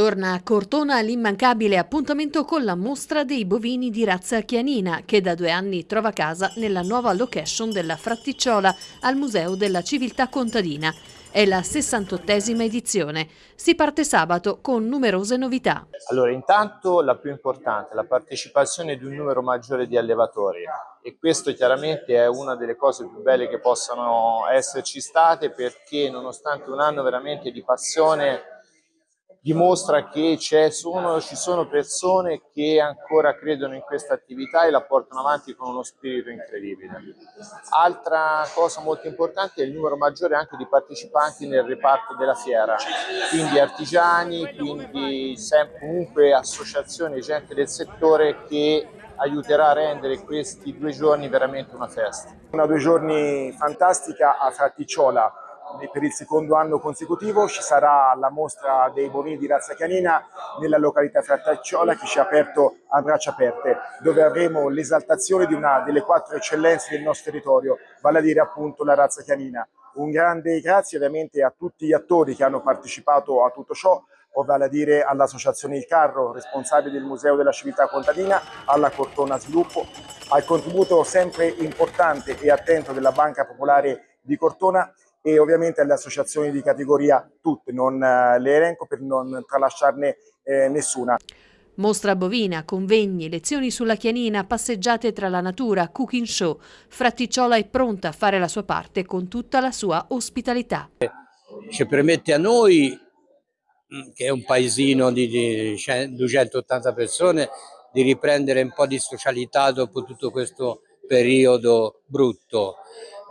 Torna a Cortona l'immancabile appuntamento con la mostra dei bovini di razza chianina che da due anni trova casa nella nuova location della Fratticciola al Museo della Civiltà Contadina. È la 68esima edizione. Si parte sabato con numerose novità. Allora, intanto la più importante, la partecipazione di un numero maggiore di allevatori e questo chiaramente è una delle cose più belle che possano esserci state perché nonostante un anno veramente di passione dimostra che sono, ci sono persone che ancora credono in questa attività e la portano avanti con uno spirito incredibile. Altra cosa molto importante è il numero maggiore anche di partecipanti nel reparto della fiera, quindi artigiani, quindi comunque associazioni, gente del settore che aiuterà a rendere questi due giorni veramente una festa. Una due giorni fantastica a Fratticciola, per il secondo anno consecutivo ci sarà la mostra dei bovini di razza canina nella località Frattacciola che ci ha aperto a braccia aperte, dove avremo l'esaltazione di una delle quattro eccellenze del nostro territorio, vale a dire appunto la razza canina. Un grande grazie ovviamente a tutti gli attori che hanno partecipato a tutto ciò, vale a dire all'Associazione Il Carro, responsabile del Museo della Civiltà Contadina, alla Cortona Sviluppo, al contributo sempre importante e attento della Banca Popolare di Cortona e ovviamente alle associazioni di categoria tutte, non eh, le elenco per non tralasciarne eh, nessuna. Mostra bovina, convegni, lezioni sulla chianina, passeggiate tra la natura, cooking show. Fratticciola è pronta a fare la sua parte con tutta la sua ospitalità. Ci permette a noi, mm, che è un paesino di 280 persone, di riprendere un po' di socialità dopo tutto questo periodo brutto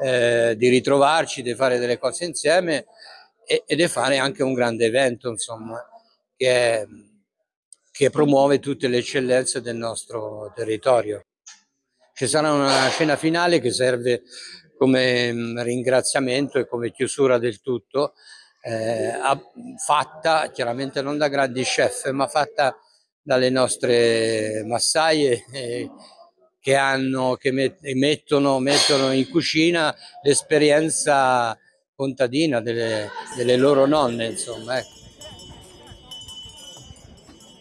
eh, di ritrovarci, di fare delle cose insieme e, e di fare anche un grande evento, insomma, che, che promuove tutte le eccellenze del nostro territorio. Ci sarà una scena finale che serve come mm, ringraziamento e come chiusura del tutto, eh, fatta chiaramente non da grandi chef, ma fatta dalle nostre massaie eh, che, hanno, che mettono, mettono in cucina l'esperienza contadina delle, delle loro nonne, insomma. Ecco.